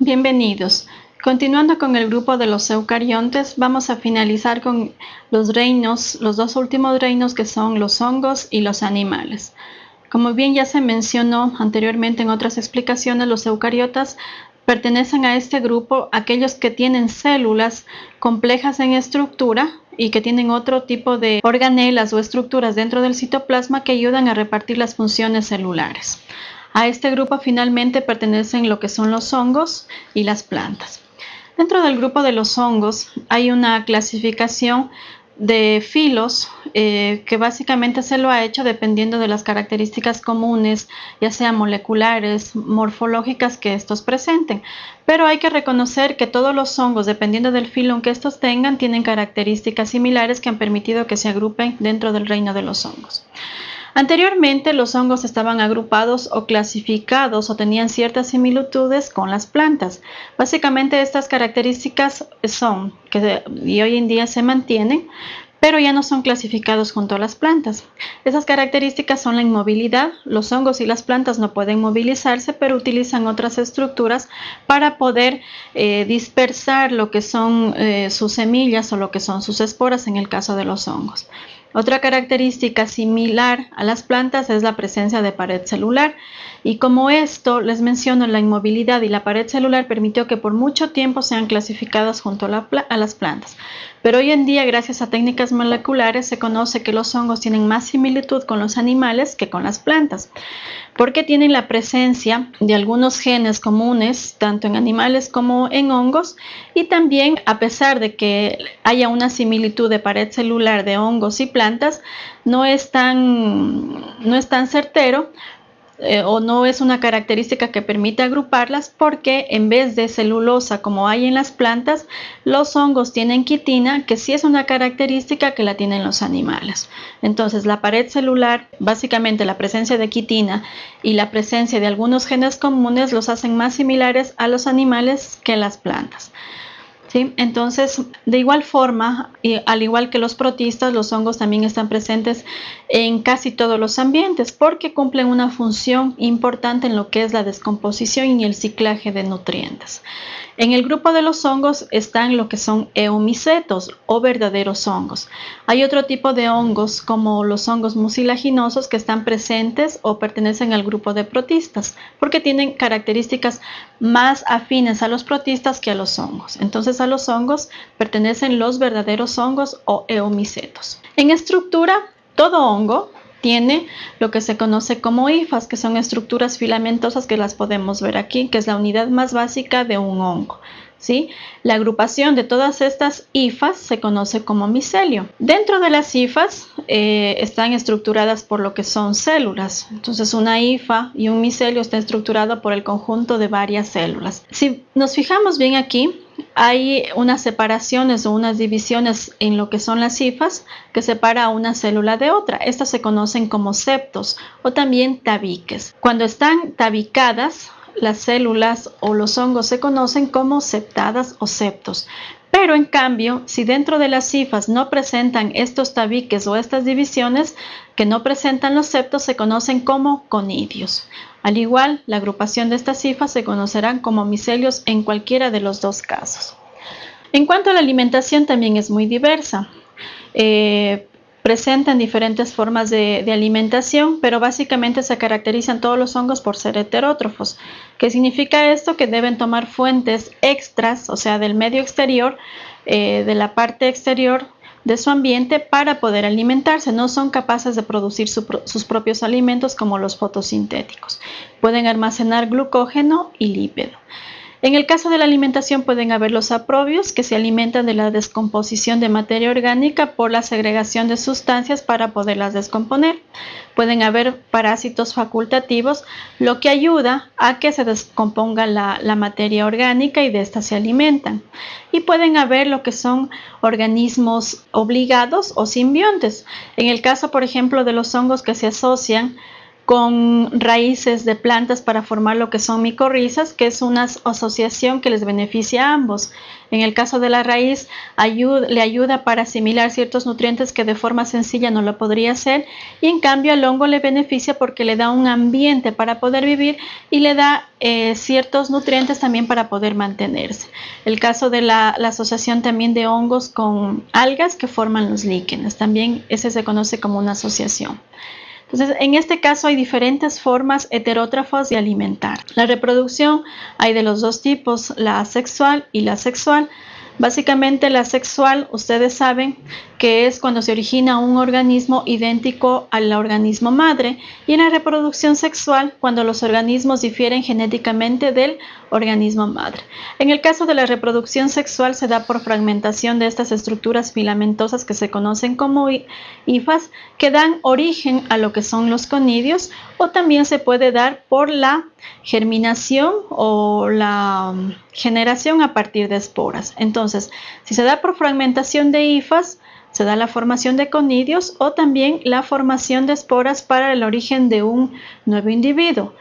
Bienvenidos. Continuando con el grupo de los eucariontes, vamos a finalizar con los reinos, los dos últimos reinos que son los hongos y los animales. Como bien ya se mencionó anteriormente en otras explicaciones, los eucariotas pertenecen a este grupo aquellos que tienen células complejas en estructura y que tienen otro tipo de organelas o estructuras dentro del citoplasma que ayudan a repartir las funciones celulares. A este grupo finalmente pertenecen lo que son los hongos y las plantas. Dentro del grupo de los hongos hay una clasificación de filos eh, que básicamente se lo ha hecho dependiendo de las características comunes, ya sean moleculares, morfológicas que estos presenten. Pero hay que reconocer que todos los hongos, dependiendo del filo que estos tengan, tienen características similares que han permitido que se agrupen dentro del reino de los hongos. Anteriormente los hongos estaban agrupados o clasificados o tenían ciertas similitudes con las plantas. Básicamente estas características son que y hoy en día se mantienen, pero ya no son clasificados junto a las plantas. Esas características son la inmovilidad. Los hongos y las plantas no pueden movilizarse, pero utilizan otras estructuras para poder eh, dispersar lo que son eh, sus semillas o lo que son sus esporas en el caso de los hongos. Otra característica similar a las plantas es la presencia de pared celular y como esto les menciono la inmovilidad y la pared celular permitió que por mucho tiempo sean clasificadas junto a, las plantas. Pero hoy en día gracias a técnicas moleculares se conoce que los hongos tienen más similitud con los animales que con las plantas porque tienen la presencia de algunos genes comunes tanto en animales como en hongos y también a pesar de que haya una similitud de pared celular de hongos y plantas no es tan, no es tan certero eh, o no es una característica que permite agruparlas porque en vez de celulosa como hay en las plantas, los hongos tienen quitina que sí es una característica que la tienen los animales. Entonces la pared celular, básicamente la presencia de quitina y la presencia de algunos genes comunes los hacen más similares a los animales que las plantas. Entonces, de igual forma, y al igual que los protistas, los hongos también están presentes en casi todos los ambientes porque cumplen una función importante en lo que es la descomposición y el ciclaje de nutrientes. En el grupo de los hongos están lo que son eumicetos o verdaderos hongos. Hay otro tipo de hongos como los hongos mucilaginosos que están presentes o pertenecen al grupo de protistas porque tienen características más afines a los protistas que a los hongos. Entonces a los hongos pertenecen los verdaderos hongos o eumicetos. En estructura, todo hongo tiene lo que se conoce como hifas, que son estructuras filamentosas que las podemos ver aquí, que es la unidad más básica de un hongo. ¿sí? La agrupación de todas estas hifas se conoce como micelio. Dentro de las hifas eh, están estructuradas por lo que son células. Entonces una hifa y un micelio está estructurado por el conjunto de varias células. Si nos fijamos bien aquí, hay unas separaciones o unas divisiones en lo que son las cifas que separa una célula de otra. Estas se conocen como septos o también tabiques. Cuando están tabicadas, las células o los hongos se conocen como septadas o septos. Pero en cambio, si dentro de las cifas no presentan estos tabiques o estas divisiones que no presentan los septos, se conocen como conidios. Al igual, la agrupación de estas cifras se conocerán como micelios en cualquiera de los dos casos. En cuanto a la alimentación, también es muy diversa. Eh, presentan diferentes formas de, alimentación, pero básicamente se caracterizan todos los hongos por ser heterótrofos. ¿Qué significa esto? Que deben tomar fuentes extras, o sea, del medio exterior, eh, de la parte exterior de su ambiente para poder alimentarse. No son capaces de producir sus propios alimentos como los fotosintéticos. Pueden almacenar glucógeno y lípido. En el caso de la alimentación pueden haber los aprobios que se alimentan de la descomposición de materia orgánica por la segregación de sustancias para poderlas descomponer. Pueden haber parásitos facultativos, lo que ayuda a que se descomponga la, materia orgánica y de esta se alimentan. Y pueden haber lo que son organismos obligados o simbiontes. En el caso, por ejemplo, de los hongos que se asocian con raíces de plantas para formar lo que son micorrizas, que es una asociación que les beneficia a ambos. En el caso de la raíz, le ayuda para asimilar ciertos nutrientes que de forma sencilla no lo podría hacer y en cambio al hongo le beneficia porque le da un ambiente para poder vivir y le da eh, ciertos nutrientes también para poder mantenerse. El caso de la, la, asociación también de hongos con algas que forman los líquenes, también ese se conoce como una asociación. Entonces, en este caso hay diferentes formas heterótrafas de alimentar. La reproducción hay de los dos tipos, la asexual y la sexual. Básicamente la sexual, ustedes saben que es cuando se origina un organismo idéntico al organismo madre y en la reproducción sexual cuando los organismos difieren genéticamente del organismo madre. En el caso de la reproducción sexual se da por fragmentación de estas estructuras filamentosas que se conocen como hifas que dan origen a lo que son los conidios o también se puede dar por la germinación o la generación a partir de esporas. Entonces, si se da por fragmentación de hifas, se da la formación de conidios o también la formación de esporas para el origen de un nuevo individuo.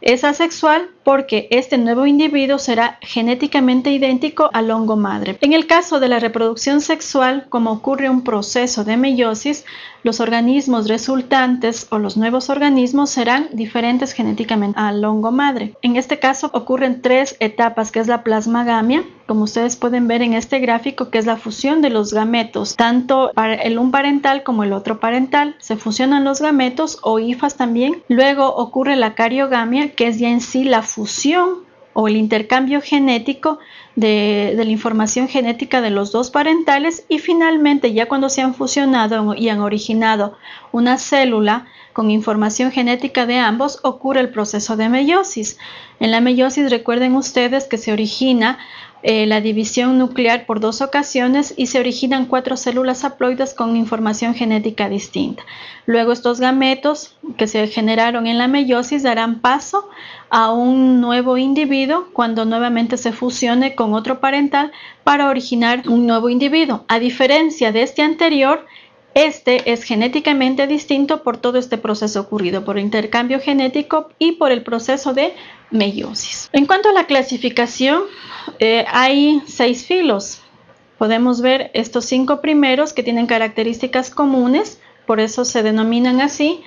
Es asexual porque este nuevo individuo será genéticamente idéntico al hongo madre. En el caso de la reproducción sexual, como ocurre un proceso de meiosis, los organismos resultantes o los nuevos organismos serán diferentes genéticamente al hongo madre. En este caso ocurren tres etapas, que es la plasmagamia, como ustedes pueden ver en este gráfico, que es la fusión de los gametos, tanto el un parental como el otro parental. Se fusionan los gametos o hifas también. Luego ocurre la cariogamia, que es ya en sí la fusión o el intercambio genético de, la información genética de los dos parentales y finalmente ya cuando se han fusionado y han originado una célula con información genética de ambos ocurre el proceso de meiosis. En la meiosis recuerden ustedes que se origina eh, la división nuclear por dos ocasiones y se originan cuatro células haploides con información genética distinta. Luego estos gametos que se generaron en la meiosis darán paso a un nuevo individuo cuando nuevamente se fusione con otro parental para originar un nuevo individuo. A diferencia de este anterior, este es genéticamente distinto por todo este proceso ocurrido, por intercambio genético y por el proceso de meiosis. En cuanto a la clasificación, eh, hay seis filos. Podemos ver estos cinco primeros que tienen características comunes, por eso se denominan así.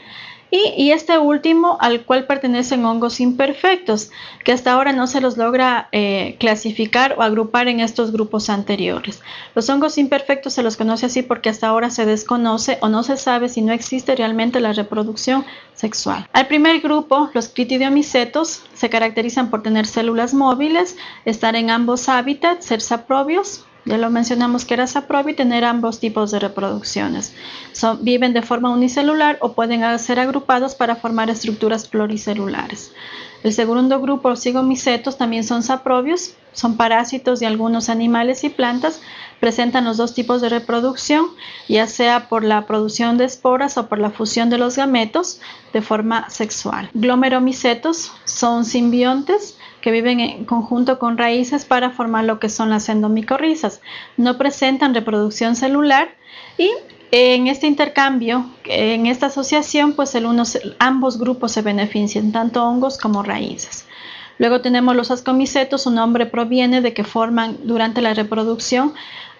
Y, este último al cual pertenecen hongos imperfectos, que hasta ahora no se los logra eh, clasificar o agrupar en estos grupos anteriores. Los hongos imperfectos se los conoce así porque hasta ahora se desconoce o no se sabe si no existe realmente la reproducción sexual. Al primer grupo, los critidiomicetos se caracterizan por tener células móviles, estar en ambos hábitats, ser saprobios, ya lo mencionamos que era saprobio y tener ambos tipos de reproducciones. viven de forma unicelular o pueden ser agrupados para formar estructuras pluricelulares. El segundo grupo, cigomicetos, también son saprobios, son parásitos de algunos animales y plantas, presentan los dos tipos de reproducción, ya sea por la producción de esporas o por la fusión de los gametos de forma sexual. Glomeromicetos son simbiontes, que viven en conjunto con raíces para formar lo que son las endomicorrizas. No presentan reproducción celular y en este intercambio, en esta asociación, pues el ambos grupos se benefician, tanto hongos como raíces. Luego tenemos los ascomicetos, su nombre proviene de que forman durante la reproducción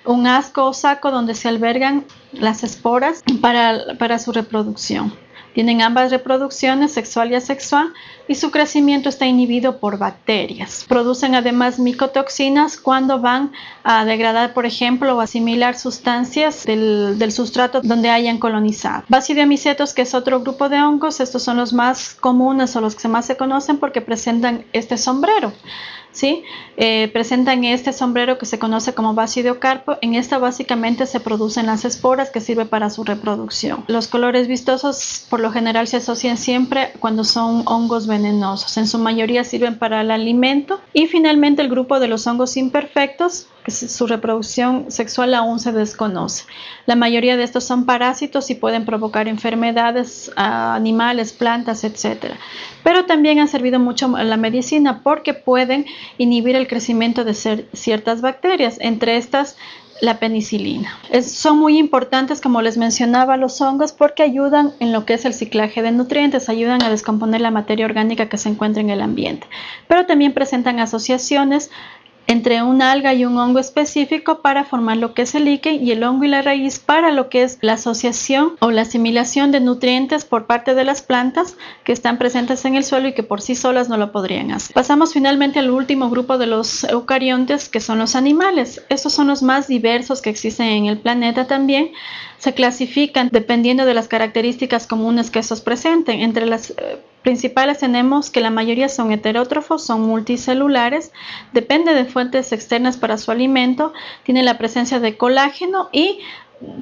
un asco o saco donde se albergan las esporas para su reproducción. Tienen ambas reproducciones, sexual y asexual, y su crecimiento está inhibido por bacterias. Producen además micotoxinas cuando van a degradar, por ejemplo, o asimilar sustancias del, sustrato donde hayan colonizado. Basidiomycetos, que es otro grupo de hongos, estos son los más comunes o los que más se conocen porque presentan este sombrero. ¿Sí? Eh, presentan este sombrero que se conoce como basidiocarpo. En esta básicamente se producen las esporas que sirve para su reproducción. Los colores vistosos por lo general se asocian siempre cuando son hongos venenosos. En su mayoría sirven para el alimento. Y finalmente el grupo de los hongos imperfectos su reproducción sexual aún se desconoce. La mayoría de estos son parásitos y pueden provocar enfermedades a animales, plantas, etc. Pero también han servido mucho a la medicina porque pueden inhibir el crecimiento de ciertas bacterias. Entre estas la penicilina. son muy importantes, como les mencionaba, los hongos porque ayudan en lo que es el ciclaje de nutrientes, ayudan a descomponer la materia orgánica que se encuentra en el ambiente, pero también presentan asociaciones entre un alga y un hongo específico para formar lo que es el líquen y el hongo y la raíz para lo que es la asociación o la asimilación de nutrientes por parte de las plantas que están presentes en el suelo y que por sí solas no lo podrían hacer. Pasamos finalmente al último grupo de los eucariontes que son los animales. Estos son los más diversos que existen en el planeta también. Se clasifican dependiendo de las características comunes que estos presenten. Entre las eh, principales tenemos que la mayoría son heterótrofos, son multicelulares, depende de fuentes externas para su alimento, tienen la presencia de colágeno y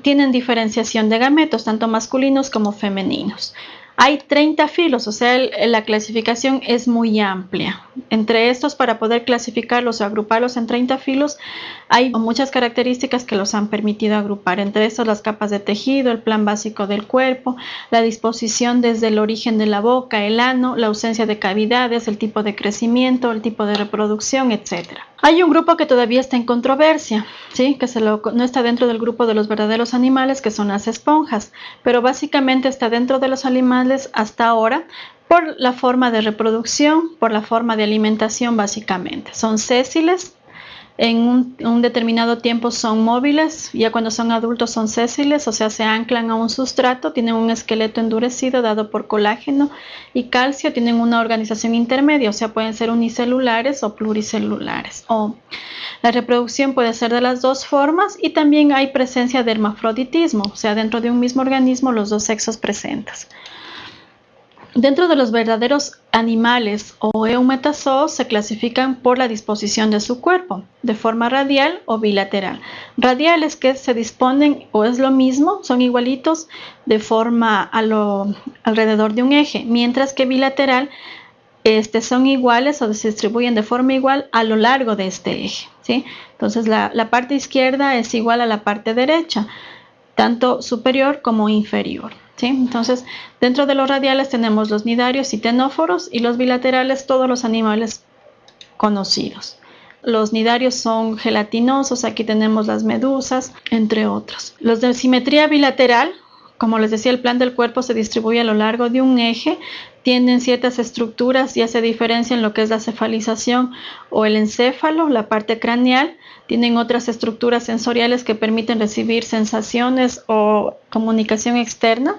tienen diferenciación de gametos, tanto masculinos como femeninos. Hay 30 filos, o sea, la clasificación es muy amplia. Entre estos, para poder clasificarlos o agruparlos en 30 filos, hay muchas características que los han permitido agrupar. Entre estos, las capas de tejido, el plan básico del cuerpo, la disposición desde el origen de la boca, el ano, la ausencia de cavidades, el tipo de crecimiento, el tipo de reproducción, etcétera. Hay un grupo que todavía está en controversia, ¿sí? que no está dentro del grupo de los verdaderos animales, que son las esponjas, pero básicamente está dentro de los animales hasta ahora por la forma de reproducción, por la forma de alimentación básicamente. Son sésiles, en un, determinado tiempo son móviles, ya cuando son adultos son sésiles, o sea, se anclan a un sustrato, tienen un esqueleto endurecido dado por colágeno y calcio, tienen una organización intermedia, o sea, pueden ser unicelulares o pluricelulares. O la reproducción puede ser de las dos formas y también hay presencia de hermafroditismo, o sea, dentro de un mismo organismo los dos sexos presentes. Dentro de los verdaderos animales o eumetazoos se clasifican por la disposición de su cuerpo, de forma radial o bilateral. Radiales que se disponen o es lo mismo, son igualitos de forma alrededor de un eje, mientras que bilateral este, son iguales o se distribuyen de forma igual a lo largo de este eje. ¿sí? Entonces la parte izquierda es igual a la parte derecha, tanto superior como inferior. Entonces, dentro de los radiales tenemos los nidarios y tenóforos y los bilaterales todos los animales conocidos. Los nidarios son gelatinosos, aquí tenemos las medusas, entre otros. Los de simetría bilateral, como les decía, el plan del cuerpo se distribuye a lo largo de un eje, tienen ciertas estructuras, ya se diferencian lo que es la cefalización o el encéfalo, la parte craneal, tienen otras estructuras sensoriales que permiten recibir sensaciones o comunicación externa.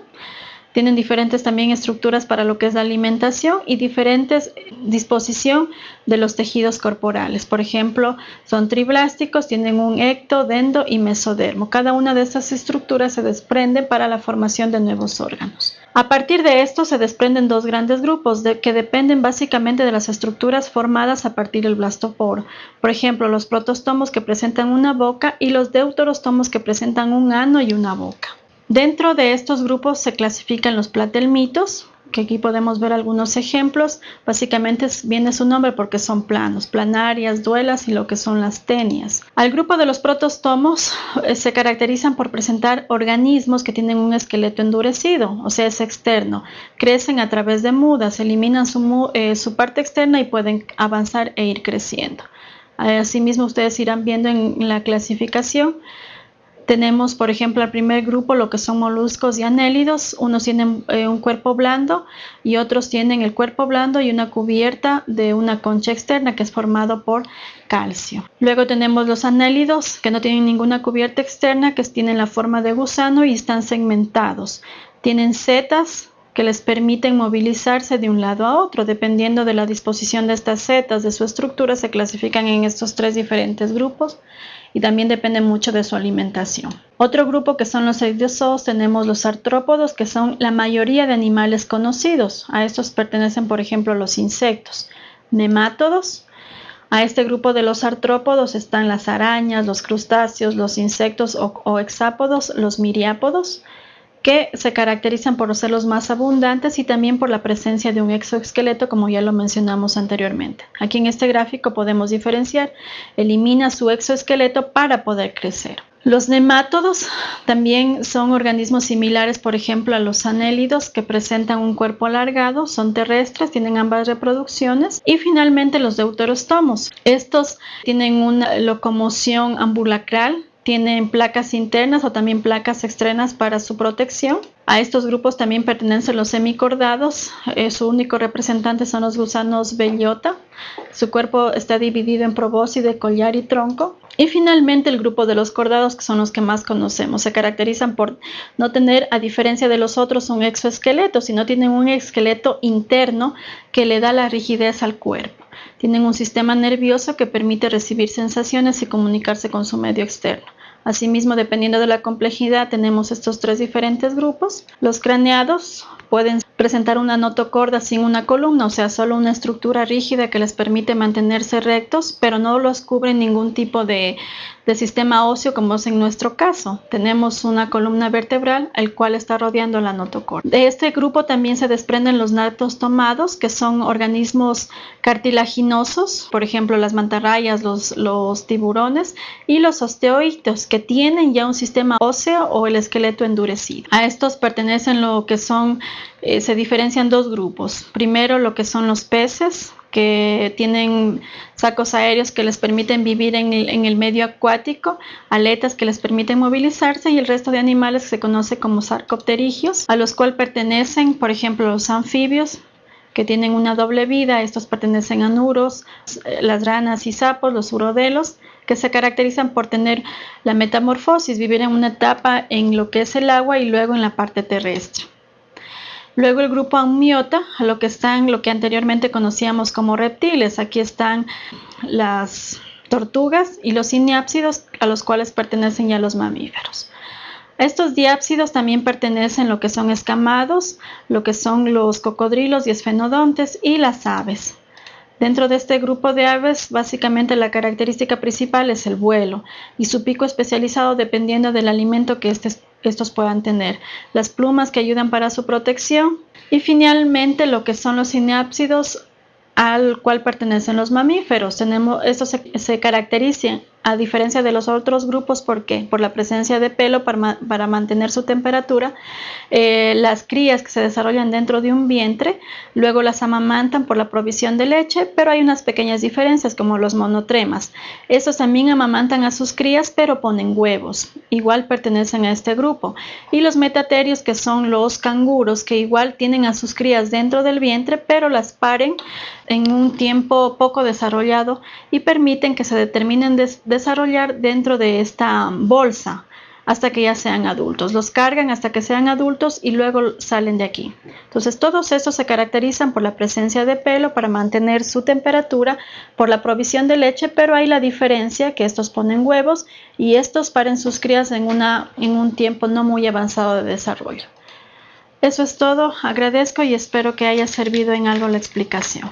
Tienen diferentes también estructuras para lo que es la alimentación y diferentes disposición de los tejidos corporales. Por ejemplo, son triblásticos, tienen un ecto, dendo y mesodermo. Cada una de estas estructuras se desprende para la formación de nuevos órganos. A partir de esto se desprenden dos grandes grupos que dependen básicamente de las estructuras formadas a partir del blastoporo. Por ejemplo, los protostomos que presentan una boca y los deuterostomos que presentan un ano y una boca. Dentro de estos grupos se clasifican los platelmitos, que aquí podemos ver algunos ejemplos. Básicamente viene su nombre porque son planos, planarias, duelas y lo que son las tenias. Al grupo de los protostomos eh, se caracterizan por presentar organismos que tienen un esqueleto endurecido, o sea, es externo. Crecen a través de mudas, eliminan su, eh, su parte externa y pueden avanzar e ir creciendo. Asimismo, ustedes irán viendo en la clasificación tenemos, por ejemplo, al primer grupo lo que son moluscos y anélidos. Unos tienen eh, un cuerpo blando y otros tienen el cuerpo blando y una cubierta de una concha externa que es formado por calcio. Luego tenemos los anélidos que no tienen ninguna cubierta externa, que tienen la forma de gusano y están segmentados. Tienen setas que les permiten movilizarse de un lado a otro. Dependiendo de la disposición de estas setas, de su estructura, se clasifican en estos tres diferentes grupos y también depende mucho de su alimentación. Otro grupo que son los eidiozoos, tenemos los artrópodos, que son la mayoría de animales conocidos. A estos pertenecen, por ejemplo, los insectos. Nemátodos, a este grupo de los artrópodos están las arañas, los crustáceos, los insectos o, o hexápodos, los miriápodos, que se caracterizan por ser los más abundantes y también por la presencia de un exoesqueleto como ya lo mencionamos anteriormente. Aquí en este gráfico podemos diferenciar, elimina su exoesqueleto para poder crecer. Los nemátodos también son organismos similares, por ejemplo, a los anélidos que presentan un cuerpo alargado, son terrestres, tienen ambas reproducciones. Y finalmente los deuterostomos. Estos tienen una locomoción ambulacral tienen placas internas o también placas externas para su protección. A estos grupos también pertenecen los semicordados. Eh, su único representante son los gusanos bellota. Su cuerpo está dividido en probóscide, collar y tronco. Y finalmente el grupo de los cordados, que son los que más conocemos. Se caracterizan por no tener, a diferencia de los otros, un exoesqueleto, sino tienen un esqueleto interno que le da la rigidez al cuerpo. Tienen un sistema nervioso que permite recibir sensaciones y comunicarse con su medio externo. Asimismo, dependiendo de la complejidad, tenemos estos tres diferentes grupos. Los craneados pueden presentar una notocorda sin una columna, o sea, solo una estructura rígida que les permite mantenerse rectos, pero no los cubre ningún tipo de, de sistema óseo como es en nuestro caso. Tenemos una columna vertebral el cual está rodeando la notocorda. De este grupo también se desprenden los natos tomados, que son organismos cartilaginosos, por ejemplo las mantarrayas, los, los tiburones, y los osteoitos, que tienen ya un sistema óseo o el esqueleto endurecido. A estos pertenecen lo que son, eh, se diferencian dos grupos. Primero lo que son los peces, que tienen sacos aéreos que les permiten vivir en el, medio acuático, aletas que les permiten movilizarse y el resto de animales que se conoce como sarcopterigios, a los cuales pertenecen, por ejemplo, los anfibios, que tienen una doble vida, estos pertenecen a nuros, las ranas y sapos, los urodelos, que se caracterizan por tener la metamorfosis, vivir en una etapa en lo que es el agua y luego en la parte terrestre. Luego el grupo Ammiota, lo que están, lo que anteriormente conocíamos como reptiles. Aquí están las tortugas y los cineápsidos a los cuales pertenecen ya los mamíferos. Estos diápsidos también pertenecen lo que son escamados, lo que son los cocodrilos y esfenodontes y las aves. Dentro de este grupo de aves, básicamente la característica principal es el vuelo y su pico especializado dependiendo del alimento que estos puedan tener, las plumas que ayudan para su protección y finalmente lo que son los cineápsidos al cual pertenecen los mamíferos. Tenemos, estos se, se caracterizan a diferencia de los otros grupos, ¿por qué? Por la presencia de pelo para, mantener su temperatura, eh, las crías que se desarrollan dentro de un vientre, luego las amamantan por la provisión de leche, pero hay unas pequeñas diferencias como los monotremas. Estos también amamantan a sus crías, pero ponen huevos, igual pertenecen a este grupo. Y los metaterios, que son los canguros, que igual tienen a sus crías dentro del vientre, pero las paren en un tiempo poco desarrollado y permiten que se determinen de desarrollar dentro de esta bolsa hasta que ya sean adultos. Los cargan hasta que sean adultos y luego salen de aquí. Entonces todos estos se caracterizan por la presencia de pelo para mantener su temperatura, por la provisión de leche, pero hay la diferencia que estos ponen huevos y estos paren sus crías en, una, en un tiempo no muy avanzado de desarrollo. Eso es todo, agradezco y espero que haya servido en algo la explicación.